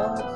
Oh.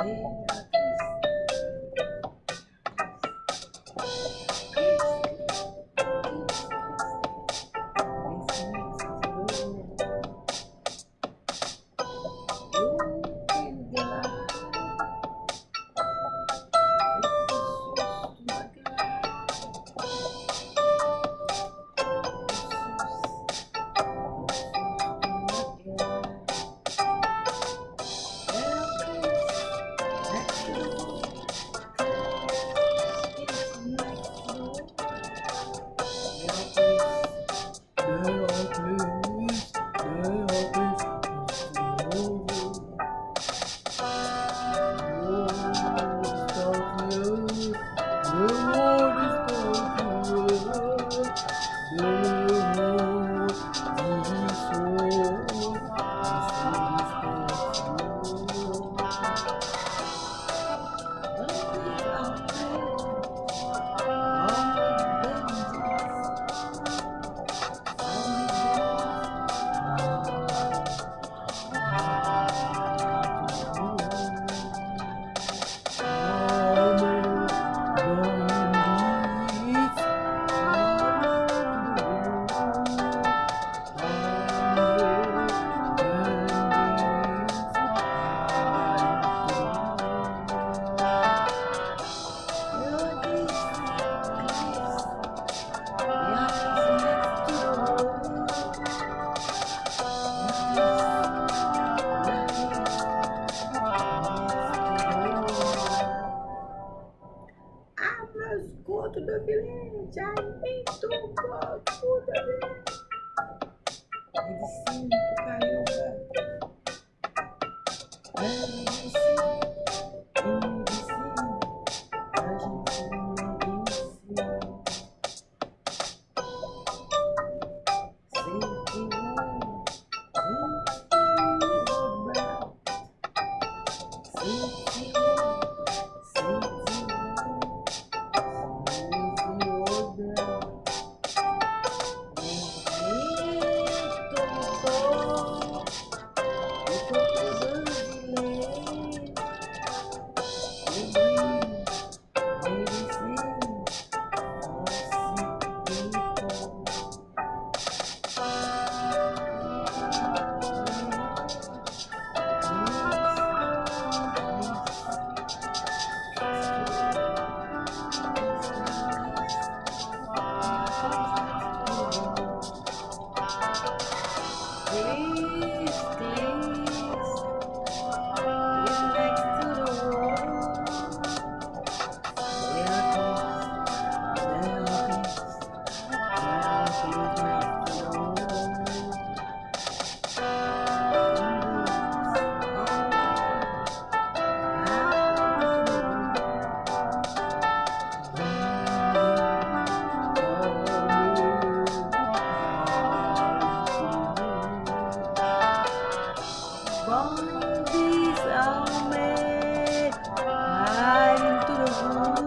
Eita. do Guilherme. Ai, bem, Bom, diz ao mar, into the room.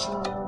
Thank you.